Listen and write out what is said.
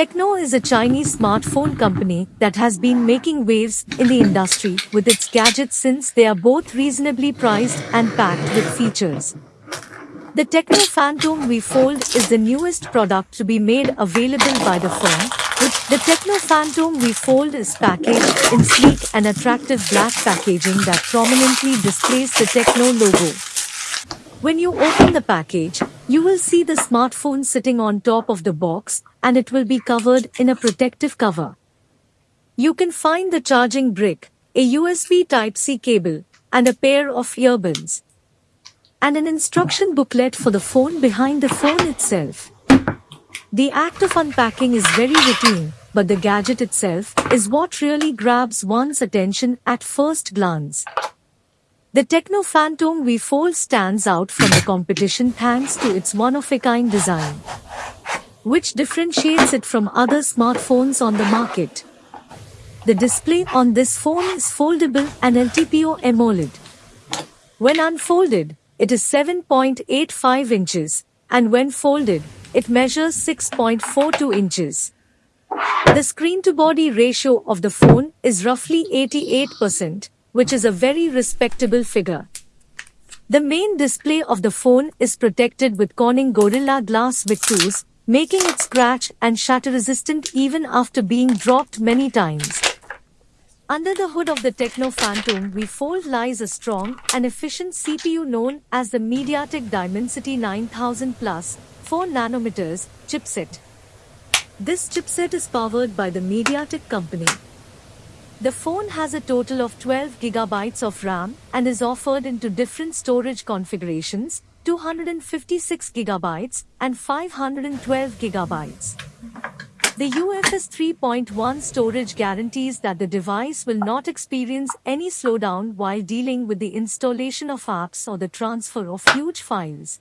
Tecno is a Chinese smartphone company that has been making waves in the industry with its gadgets since they are both reasonably priced and packed with features. The Tecno Phantom V Fold is the newest product to be made available by the firm. The Tecno Phantom V Fold is packaged in sleek and attractive black packaging that prominently displays the Tecno logo. When you open the package, you will see the smartphone sitting on top of the box and it will be covered in a protective cover. You can find the charging brick, a USB Type-C cable, and a pair of earbuds. And an instruction booklet for the phone behind the phone itself. The act of unpacking is very routine, but the gadget itself is what really grabs one's attention at first glance. The Tecno Phantom V Fold stands out from the competition thanks to its one-of-a-kind design, which differentiates it from other smartphones on the market. The display on this phone is foldable and LTPO AMOLED. When unfolded, it is 7.85 inches, and when folded, it measures 6.42 inches. The screen-to-body ratio of the phone is roughly 88%, which is a very respectable figure. The main display of the phone is protected with Corning Gorilla Glass Victus, making it scratch and shatter resistant even after being dropped many times. Under the hood of the Tecno Phantom V Fold lies a strong and efficient CPU known as the MediaTek Dimensity 9000 Plus 4 nanometers chipset. This chipset is powered by the MediaTek company. The phone has a total of 12 gigabytes of RAM and is offered into different storage configurations, 256 gigabytes and 512 gigabytes. The UFS 3.1 storage guarantees that the device will not experience any slowdown while dealing with the installation of apps or the transfer of huge files.